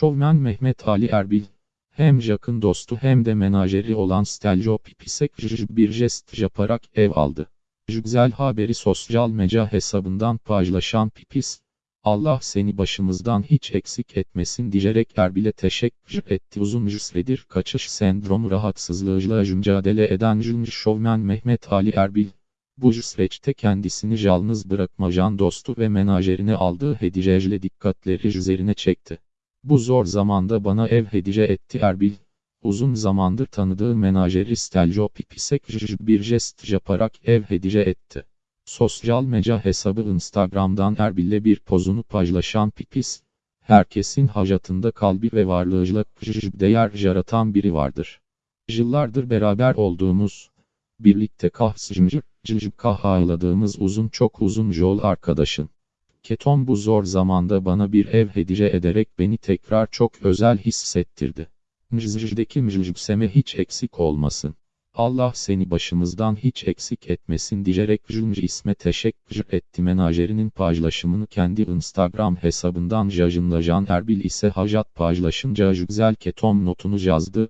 Şovmen Mehmet Ali Erbil, hem yakın dostu hem de menajeri olan Steljo Pipisek bir jest yaparak ev aldı. Güzel haberi sosyal medya hesabından paylaşan Pipis, Allah seni başımızdan hiç eksik etmesin diyerek Erbil'e teşekkür etti. Uzun süredir kaçış sendromu rahatsızlığıyla mücadele eden şovmen Mehmet Ali Erbil, bu süreçte kendisini yalnız bırakmayan dostu ve menajerine aldığı hediyeyle dikkatleri üzerine çekti. Bu zor zamanda bana ev hediye etti Erbil. Uzun zamandır tanıdığı menajeri Steljo Pipisek bir jest yaparak ev hediye etti. Sosyal medya hesabı Instagram'dan Erbil'le bir pozunu paylaşan Pipis, herkesin hayatında kalbi ve varlığıyla değer yaratan biri vardır. Yıllardır beraber olduğumuz, birlikte kahsıcımcı, cıcık uzun çok uzun yol arkadaşın. Keton bu zor zamanda bana bir ev hediye ederek beni tekrar çok özel hissettirdi. Mjzdeki mjükseme hiç eksik olmasın. Allah seni başımızdan hiç eksik etmesin diyerek Jünc isme teşekkür etti menajerinin paylaşımını kendi Instagram hesabından yayınlayan Erbil ise hayat paylaşınca güzel ketom notunu yazdı.